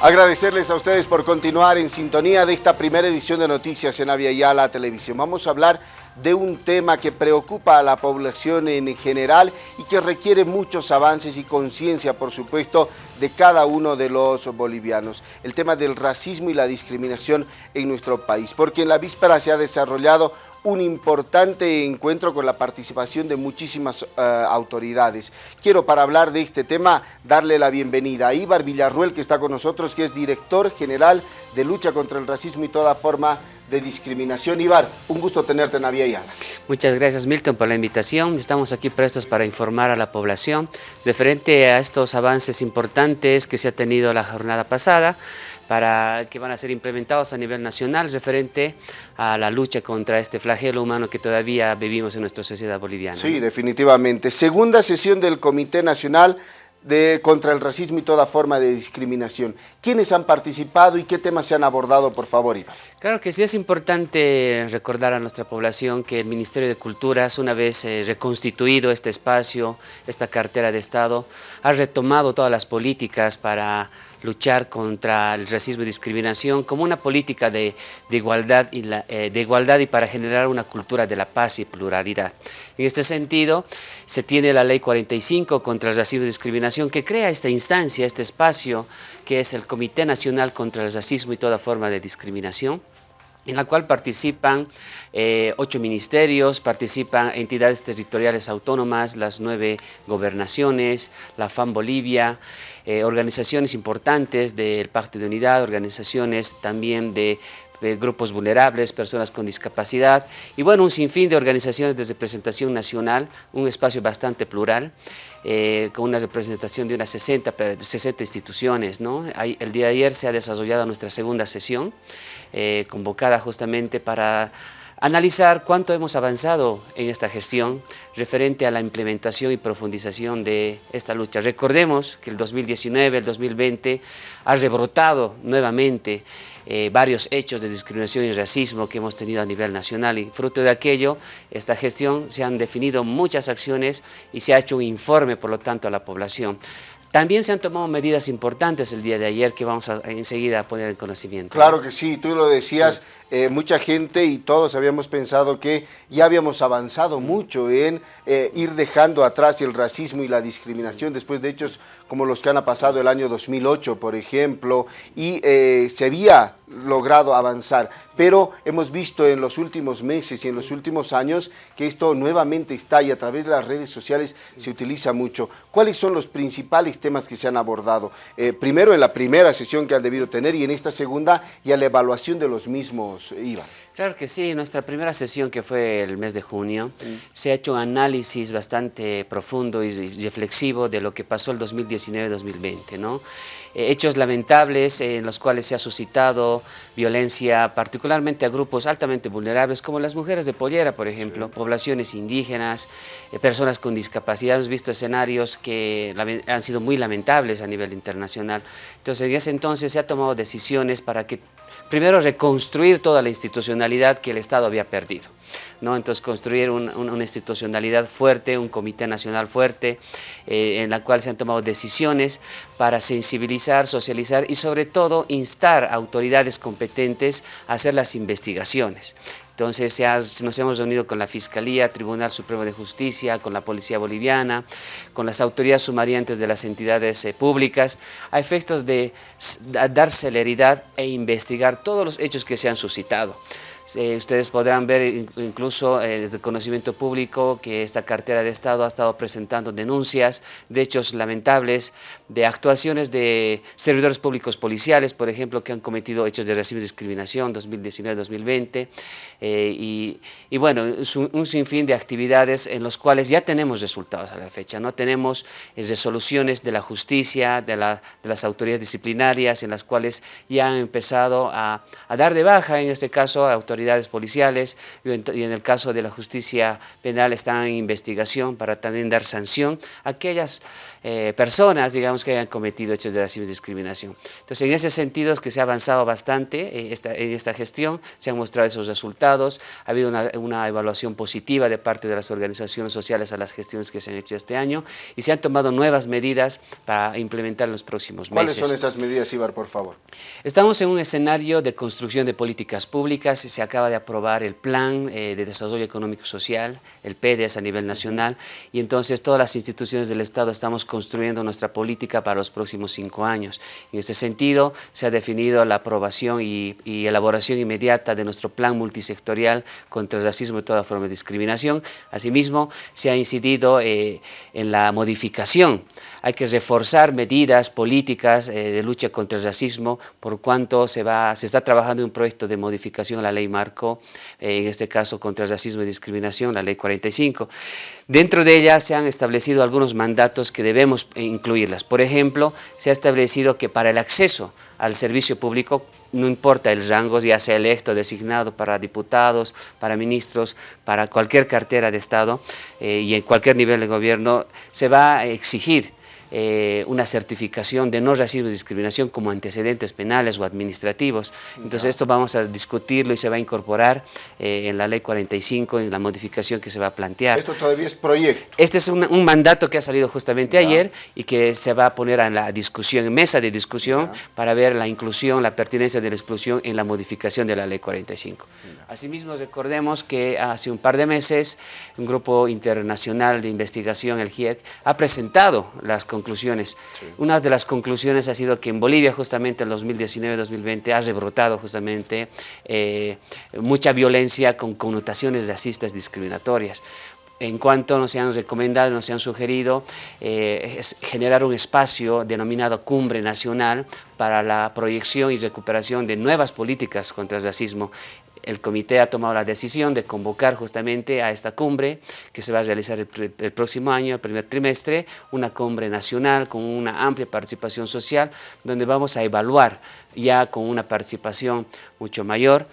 Agradecerles a ustedes por continuar en sintonía de esta primera edición de Noticias en Avia Yala Televisión. Vamos a hablar de un tema que preocupa a la población en general y que requiere muchos avances y conciencia, por supuesto, de cada uno de los bolivianos. El tema del racismo y la discriminación en nuestro país, porque en la víspera se ha desarrollado un importante encuentro con la participación de muchísimas eh, autoridades. Quiero para hablar de este tema darle la bienvenida a Ibar Villarruel que está con nosotros, que es director general de lucha contra el racismo y toda forma de discriminación. Ibar, un gusto tenerte en Avia Yala. Muchas gracias Milton por la invitación. Estamos aquí prestos para informar a la población referente a estos avances importantes que se ha tenido la jornada pasada para que van a ser implementados a nivel nacional referente a la lucha contra este flagelo humano que todavía vivimos en nuestra sociedad boliviana. Sí, definitivamente. Segunda sesión del Comité Nacional de, contra el racismo y toda forma de discriminación. ¿Quiénes han participado y qué temas se han abordado, por favor, Iván? Claro que sí, es importante recordar a nuestra población que el Ministerio de Culturas, una vez eh, reconstituido este espacio, esta cartera de Estado, ha retomado todas las políticas para luchar contra el racismo y discriminación como una política de, igualdad y eh, de igualdad y para generar una cultura de la paz y pluralidad. En este sentido, se tiene la Ley 45 contra el racismo y discriminación que crea esta instancia, este espacio, que es el Comité Nacional contra el Racismo y toda forma de discriminación, en la cual participan eh, ocho ministerios, participan entidades territoriales autónomas, las nueve gobernaciones, la FAM Bolivia, eh, organizaciones importantes del Pacto de Unidad, organizaciones también de grupos vulnerables, personas con discapacidad y bueno, un sinfín de organizaciones de representación nacional, un espacio bastante plural, eh, con una representación de unas 60, 60 instituciones. el día de ayer se ha desarrollado nuestra segunda sesión, eh, convocada justamente para analizar cuánto hemos avanzado en esta gestión referente a la implementación y profundización de esta lucha. Recordemos que el 2019, el 2020 ha rebrotado nuevamente eh, varios hechos de discriminación y racismo que hemos tenido a nivel nacional y fruto de aquello, esta gestión se han definido muchas acciones y se ha hecho un informe, por lo tanto, a la población. También se han tomado medidas importantes el día de ayer que vamos a enseguida a poner en conocimiento. Claro que sí, tú lo decías, eh, mucha gente y todos habíamos pensado que ya habíamos avanzado mucho en eh, ir dejando atrás el racismo y la discriminación. Después de hechos como los que han pasado el año 2008, por ejemplo, y eh, se había logrado avanzar, pero hemos visto en los últimos meses y en los últimos años que esto nuevamente está y a través de las redes sociales se utiliza mucho. ¿Cuáles son los principales temas que se han abordado? Primero en la primera sesión que han debido tener y en esta segunda y a la evaluación de los mismos, Iván. Claro que sí, en nuestra primera sesión que fue el mes de junio, se ha hecho un análisis bastante profundo y reflexivo de lo que pasó el 2019-2020, ¿no? Eh, hechos lamentables en los cuales se ha suscitado violencia, particularmente a grupos altamente vulnerables, como las mujeres de pollera, por ejemplo, poblaciones indígenas, eh, personas con discapacidad. Hemos visto escenarios que han sido muy lamentables a nivel internacional. Entonces, en ese entonces se ha tomado decisiones para que primero reconstruir toda la institucionalidad que el Estado había perdido. ¿No? Entonces construir una institucionalidad fuerte, un comité nacional fuerte, eh, en la cual se han tomado decisiones para sensibilizar, socializar y sobre todo instar a autoridades competentes a hacer las investigaciones. Entonces nos hemos reunido con la Fiscalía, Tribunal Supremo de Justicia, con la Policía Boliviana, con las autoridades sumariantes de las entidades eh, públicas, a efectos de dar celeridad e investigar todos los hechos que se han suscitado. Eh, ustedes podrán ver incluso eh, desde el conocimiento público que esta cartera de Estado ha estado presentando denuncias de hechos lamentables, de actuaciones de servidores públicos policiales, por ejemplo, que han cometido hechos de racismo y discriminación 2019-2020, eh, y, bueno, un, sinfín de actividades en los cuales ya tenemos resultados a la fecha, ¿no? Tenemos resoluciones de la justicia, de, las autoridades disciplinarias, en las cuales ya han empezado a, a dar de baja, en este caso, a autoridades autoridades policiales y en, el caso de la justicia penal están en investigación para también dar sanción a aquellas eh, personas, digamos, que hayan cometido hechos de racismo y discriminación. Entonces, en ese sentido es que se ha avanzado bastante en esta, en esta gestión, se han mostrado esos resultados, ha habido una, una evaluación positiva de parte de las organizaciones sociales a las gestiones que se han hecho este año y se han tomado nuevas medidas para implementar en los próximos meses. ¿Cuáles son esas medidas, Ibar, por favor? Estamos en un escenario de construcción de políticas públicas, se acaba de aprobar el Plan eh, de Desarrollo Económico y Social, el PEDES a nivel nacional, y entonces todas las instituciones del Estado estamos construyendo nuestra política para los próximos cinco años. En este sentido, se ha definido la aprobación y, elaboración inmediata de nuestro plan multisectorial contra el racismo y toda forma de discriminación. Asimismo, se ha incidido eh, en la modificación. Hay que reforzar medidas políticas eh, de lucha contra el racismo, por cuanto se, va, se está trabajando en un proyecto de modificación a la ley marco, eh, en este caso contra el racismo y discriminación, la ley 45. Dentro de ella se han establecido algunos mandatos que debemos incluirlas. Por ejemplo, se ha establecido que para el acceso al servicio público no importa el rango, ya sea electo, designado para diputados, para ministros, para cualquier cartera de Estado eh, y en cualquier nivel de gobierno, se va a exigir eh, una certificación de no racismo y discriminación como antecedentes penales o administrativos. Entonces esto vamos a discutirlo y se va a incorporar eh, en la ley 45, en la modificación que se va a plantear. Esto todavía es proyecto. Este es un, mandato que ha salido justamente ayer y que se va a poner en la discusión, en mesa de discusión, para ver la inclusión, la pertinencia de la exclusión en la modificación de la ley 45. Asimismo, recordemos que hace un par de meses un grupo internacional de investigación, el GIEC, ha presentado las conclusiones. Una de las conclusiones ha sido que en Bolivia justamente en 2019-2020 ha rebrotado justamente eh, mucha violencia con connotaciones racistas discriminatorias. En cuanto nos han recomendado, nos han sugerido eh, generar un espacio denominado Cumbre Nacional para la proyección y recuperación de nuevas políticas contra el racismo el comité ha tomado la decisión de convocar justamente a esta cumbre que se va a realizar el, próximo año, el primer trimestre, una cumbre nacional con una amplia participación social, donde vamos a evaluar ya con una participación mucho mayor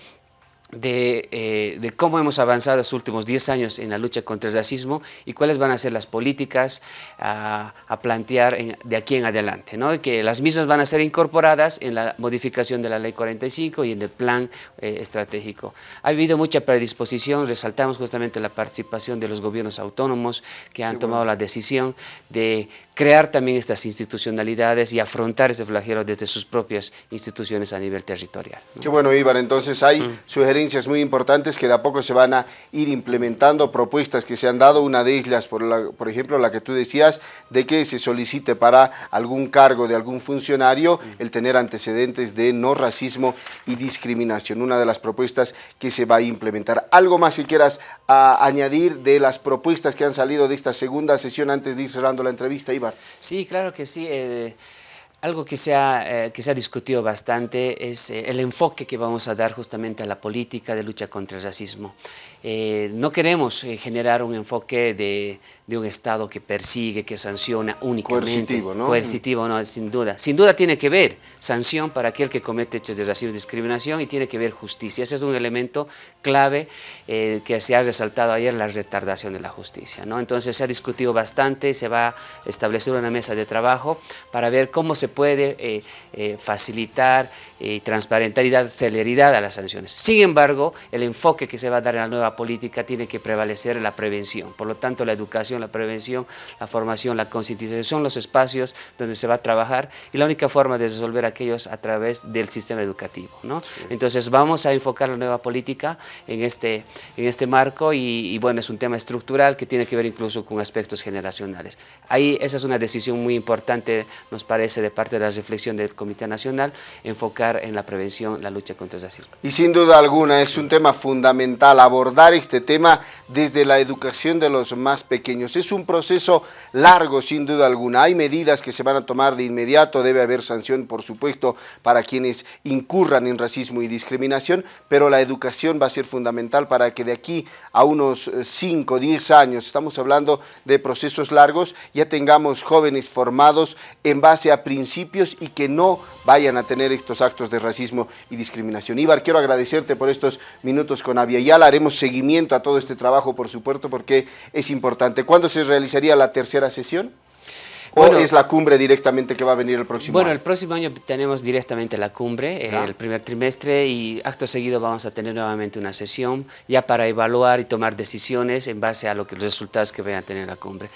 eh, de, cómo hemos avanzado los últimos 10 años en la lucha contra el racismo y cuáles van a ser las políticas a, plantear de aquí en adelante, ¿no? que las mismas van a ser incorporadas en la modificación de la Ley 45 y en el plan eh, estratégico. Ha habido mucha predisposición, resaltamos justamente la participación de los gobiernos autónomos que han tomado la decisión de crear también estas institucionalidades y afrontar ese flagelo desde sus propias instituciones a nivel territorial. Qué bueno, Ibar, entonces hay mm. sugerencias muy importantes que de a poco se van a ir implementando, propuestas que se han dado, una de ellas, por, por ejemplo, la que tú decías, de que se solicite para algún cargo de algún funcionario el tener antecedentes de no racismo y discriminación, una de las propuestas que se va a implementar. ¿Algo más que quieras ah, añadir de las propuestas que han salido de esta segunda sesión antes de ir cerrando la entrevista, Ibar? Sí, claro que sí. Eh, algo que se, ha, eh, que discutido bastante es eh, el enfoque que vamos a dar justamente a la política de lucha contra el racismo. no queremos generar un enfoque de, de, un Estado que persigue, que sanciona únicamente. Coercitivo, ¿no? Coercitivo, no, sin duda. Sin duda tiene que ver sanción para aquel que comete hechos de racismo y discriminación y tiene que ver justicia. Ese es un elemento clave que se ha resaltado ayer, la retardación de la justicia. ¿no? Entonces se ha discutido bastante, se va a establecer una mesa de trabajo para ver cómo se puede eh, eh, facilitar y transparentar y dar celeridad a las sanciones. Sin embargo, el enfoque que se va a dar en la nueva política tiene que prevalecer la prevención. Por lo tanto, la educación, la prevención, la formación, la concientización son los espacios donde se va a trabajar y la única forma de resolver aquellos a través del sistema educativo. ¿no? Entonces, vamos a enfocar la nueva política en este, en este marco y, bueno, es un tema estructural que tiene que ver incluso con aspectos generacionales. Ahí esa es una decisión muy importante, nos parece, de parte de la reflexión del Comité Nacional, enfocar en la prevención, la lucha contra el racismo. Y sin duda alguna es un tema fundamental abordar este tema desde la educación de los más pequeños. Es un proceso largo, sin duda alguna. Hay medidas que se van a tomar de inmediato, debe haber sanción, por supuesto, para quienes incurran en racismo y discriminación, pero la educación va a ser fundamental para que de aquí a unos 5, 10 años, estamos hablando de procesos largos, ya tengamos jóvenes formados en base a principios y que no vayan a tener estos actos de racismo y discriminación. Ibar, quiero agradecerte por estos minutos con Avia haremos seguimiento a todo este trabajo, por supuesto, porque es importante. ¿Cuándo se realizaría la tercera sesión? ¿O es la cumbre directamente que va a venir el próximo bueno, año? Bueno, el próximo año tenemos directamente la cumbre, el primer trimestre, y acto seguido vamos a tener nuevamente una sesión ya para evaluar y tomar decisiones en base a lo que, los resultados que vayan a tener la cumbre.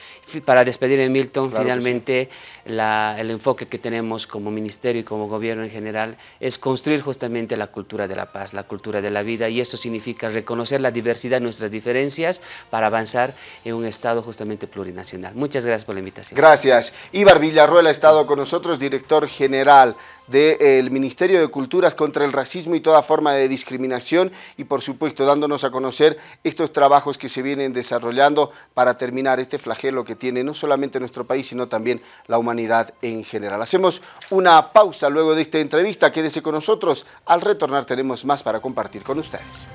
Para despedir en Milton, finalmente el enfoque que tenemos como ministerio y como gobierno en general es construir justamente la cultura de la paz, la cultura de la vida, y eso significa reconocer la diversidad nuestras diferencias para avanzar en un Estado justamente plurinacional. Muchas gracias por la invitación. Gracias. Ibar Villarruel ha estado con nosotros, director general del Ministerio de Culturas contra el racismo y toda forma de discriminación y por supuesto dándonos a conocer estos trabajos que se vienen desarrollando para terminar este flagelo que tiene no solamente nuestro país sino también la humanidad en general. Hacemos una pausa luego de esta entrevista, quédese con nosotros, al retornar tenemos más para compartir con ustedes.